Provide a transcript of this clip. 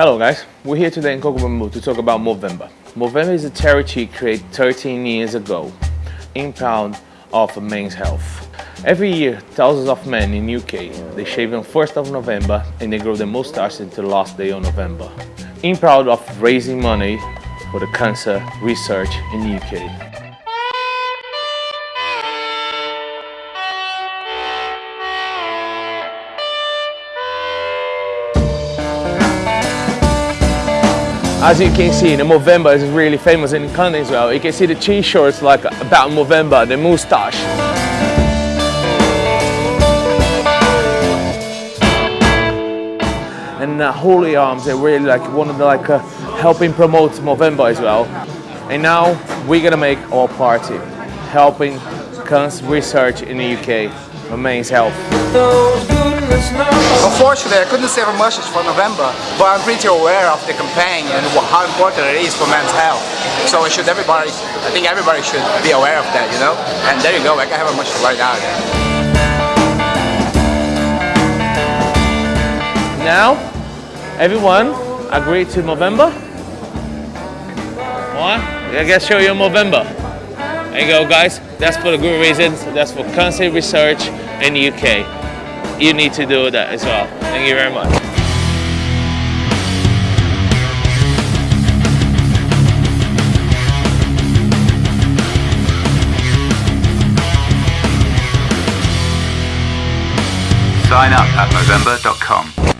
Hello guys, we're here today in Coco to talk about Movember. Movember is a charity created 13 years ago, in proud of men's health. Every year, thousands of men in UK, they shave on 1st of November and they grow their mustache until the last day of November. In proud of raising money for the cancer research in UK. As you can see, the Movember is really famous in Canada as well. You can see the t-shirts like about Movember, the moustache. And uh, Holy Arms, they're really like one of the like uh, helping promote Movember as well. And now we're gonna make our party, helping cancer research in the UK men's health. Unfortunately, I couldn't save much for November, but I'm pretty aware of the campaign and how important it is for men's health. So should everybody, I think everybody should be aware of that, you know? And there you go, I can have a much right now. Now, everyone agree to November? What? I guess show you November. There you go guys, that's for the good reasons, that's for cancer research in the UK you need to do that as well. Thank you very much. Sign up at Movember.com.